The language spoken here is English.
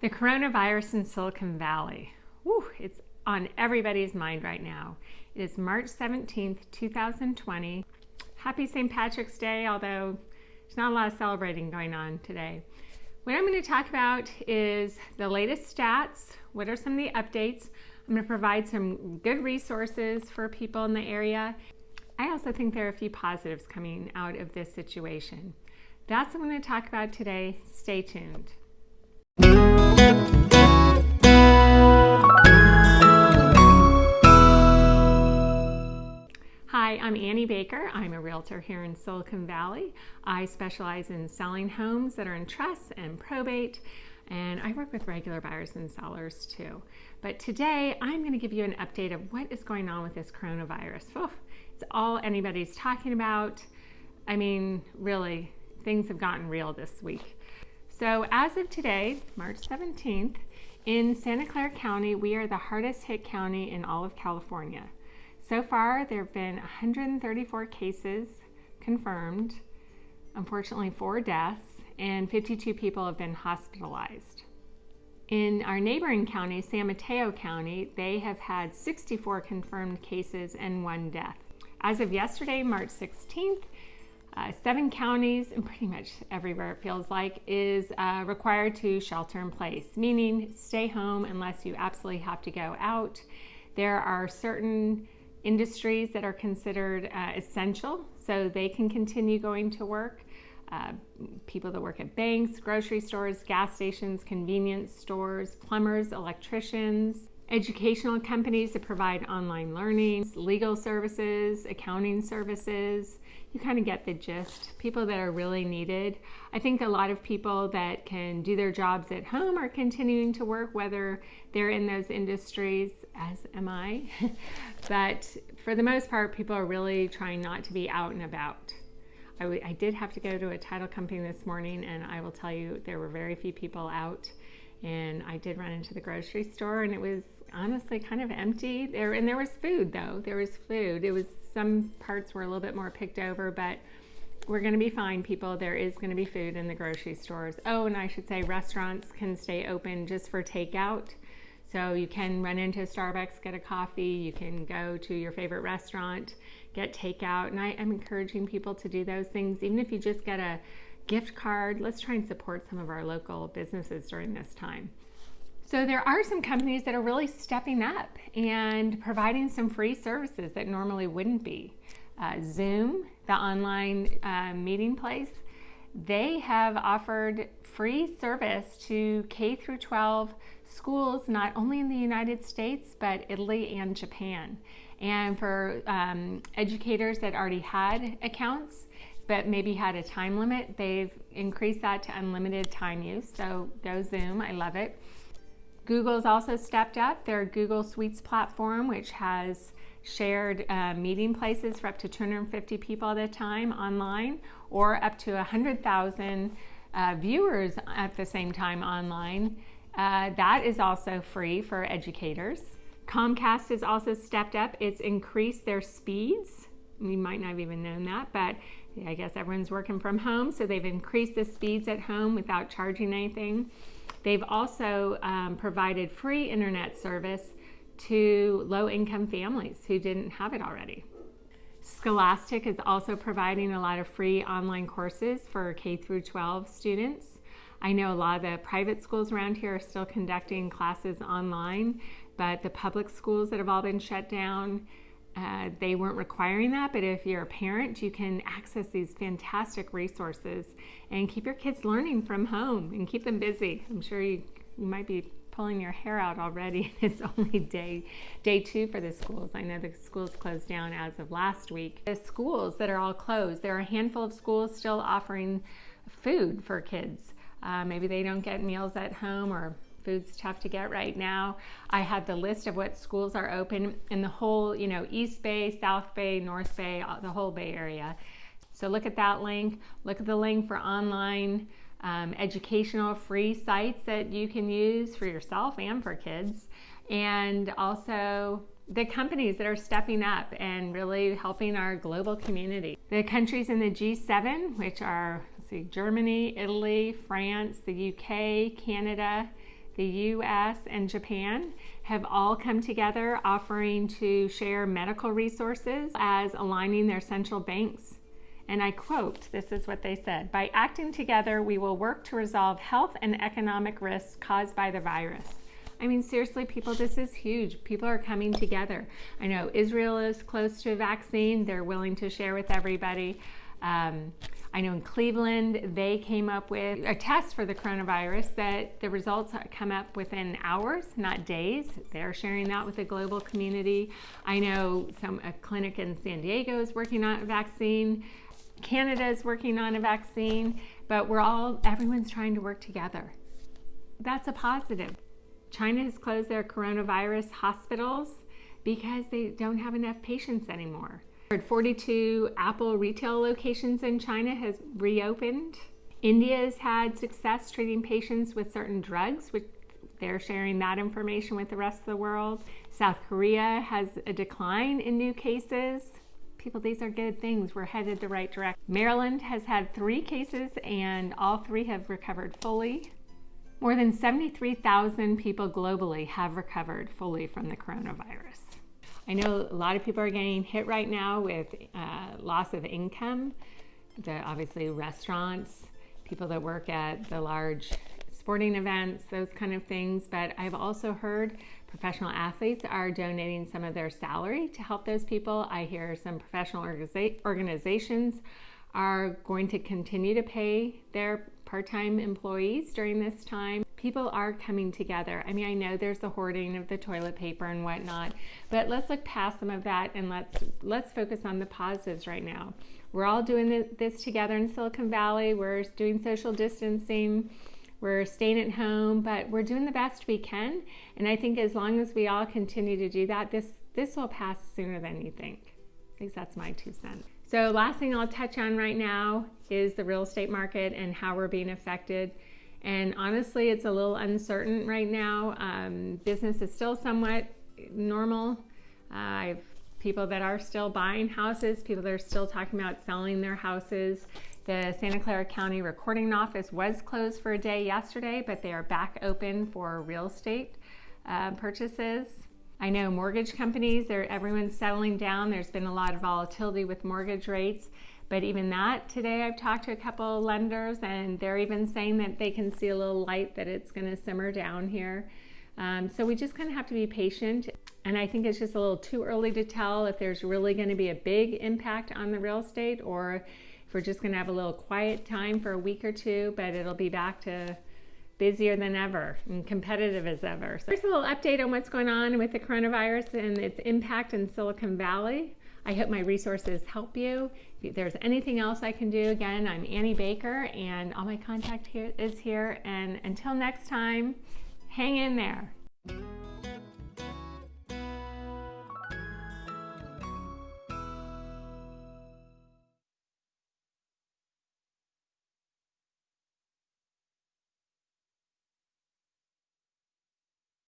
The coronavirus in Silicon Valley. Whew, it's on everybody's mind right now. It is March 17th, 2020. Happy St. Patrick's Day, although there's not a lot of celebrating going on today. What I'm going to talk about is the latest stats. What are some of the updates? I'm going to provide some good resources for people in the area. I also think there are a few positives coming out of this situation. That's what I'm going to talk about today. Stay tuned. Hi, I'm Annie Baker. I'm a realtor here in Silicon Valley. I specialize in selling homes that are in trust and probate, and I work with regular buyers and sellers too. But today I'm going to give you an update of what is going on with this coronavirus. It's all anybody's talking about. I mean, really, things have gotten real this week. So as of today, March 17th, in Santa Clara County, we are the hardest hit county in all of California. So far, there have been 134 cases confirmed, unfortunately four deaths, and 52 people have been hospitalized. In our neighboring county, San Mateo County, they have had 64 confirmed cases and one death. As of yesterday, March 16th, uh, seven counties, and pretty much everywhere it feels like, is uh, required to shelter in place, meaning stay home unless you absolutely have to go out. There are certain industries that are considered uh, essential, so they can continue going to work. Uh, people that work at banks, grocery stores, gas stations, convenience stores, plumbers, electricians, educational companies that provide online learning, legal services, accounting services. You kind of get the gist. People that are really needed. I think a lot of people that can do their jobs at home are continuing to work, whether they're in those industries, as am I. but for the most part, people are really trying not to be out and about. I, did have to go to a title company this morning, and I will tell you there were very few people out and I did run into the grocery store and it was honestly kind of empty there. And there was food though. There was food. It was some parts were a little bit more picked over but we're going to be fine people. There is going to be food in the grocery stores. Oh and i should say restaurants can stay open just for takeout. So you can run into starbucks get a coffee. You can go to your favorite restaurant get takeout. And i am encouraging people to do those things. Even if you just get a gift card let's try and support some of our local businesses during this time so there are some companies that are really stepping up and providing some free services that normally wouldn't be. Uh, Zoom, the online uh, meeting place, they have offered free service to K through 12 schools, not only in the United States, but Italy and Japan. And for um, educators that already had accounts, but maybe had a time limit, they've increased that to unlimited time use. So go Zoom, I love it. Google's also stepped up their Google Suites platform, which has shared uh, meeting places for up to 250 people at a time online or up to 100,000 uh, viewers at the same time online. Uh, that is also free for educators. Comcast has also stepped up. It's increased their speeds. We might not have even known that, but I guess everyone's working from home, so they've increased the speeds at home without charging anything. They've also um, provided free internet service to low income families who didn't have it already. Scholastic is also providing a lot of free online courses for K through 12 students. I know a lot of the private schools around here are still conducting classes online, but the public schools that have all been shut down uh, they weren't requiring that, but if you're a parent, you can access these fantastic resources and keep your kids learning from home and keep them busy. I'm sure you, you might be pulling your hair out already. It's only day day two for the schools. I know the schools closed down as of last week. The schools that are all closed, there are a handful of schools still offering food for kids. Uh, maybe they don't get meals at home or food's tough to get right now. I have the list of what schools are open in the whole, you know, East Bay, South Bay, North Bay, uh, the whole Bay Area. So look at that link. Look at the link for online um, educational free sites that you can use for yourself and for kids. And also the companies that are stepping up and really helping our global community. The countries in the G7, which are see, Germany, Italy, France, the UK, Canada, the US, and Japan have all come together offering to share medical resources as aligning their central banks. And I quote, this is what they said By acting together, we will work to resolve health and economic risks caused by the virus. I mean, seriously, people, this is huge. People are coming together. I know Israel is close to a vaccine, they're willing to share with everybody. Um, I know in Cleveland, they came up with a test for the coronavirus that the results come up within hours, not days. They're sharing that with the global community. I know some a clinic in San Diego is working on a vaccine. Canada is working on a vaccine, but we're all, everyone's trying to work together. That's a positive. China has closed their coronavirus hospitals because they don't have enough patients anymore. 42 Apple retail locations in China has reopened. India has had success treating patients with certain drugs, which they're sharing that information with the rest of the world. South Korea has a decline in new cases. People, these are good things. We're headed the right direction. Maryland has had three cases and all three have recovered fully. More than 73,000 people globally have recovered fully from the coronavirus. I know a lot of people are getting hit right now with uh, loss of income. The, obviously, restaurants, people that work at the large sporting events, those kind of things. But I've also heard professional athletes are donating some of their salary to help those people. I hear some professional organiza- organizations are going to continue to pay their part time employees during this time. People are coming together. I mean, I know there's the hoarding of the toilet paper and whatnot, but let's look past some of that and let's let's focus on the positives right now. We're all doing this together in Silicon Valley. We're doing social distancing. We're staying at home, but we're doing the best we can. And I think as long as we all continue to do that, this this will pass sooner than you think. At least that's my two cents. So, last thing I'll touch on right now is the real estate market and how we're being affected. And honestly, it's a little uncertain right now. Um, business is still somewhat normal. Uh, I have people that are still buying houses, people that are still talking about selling their houses. The Santa Clara County Recording Office was closed for a day yesterday, but they are back open for real estate uh, purchases. I know mortgage companies, everyone's settling down. There's been a lot of volatility with mortgage rates. But even that, today I've talked to a couple lenders and they're even saying that they can see a little light that it's going to simmer down here. Um, so we just kind of have to be patient. And I think it's just a little too early to tell if there's really going to be a big impact on the real estate or if we're just going to have a little quiet time for a week or two, but it'll be back to busier than ever and competitive as ever. So here's a little update on what's going on with the coronavirus and its impact in Silicon Valley. I hope my resources help you. If there's anything else I can do, again, I'm Annie Baker and all my contact here is here. And until next time, hang in there.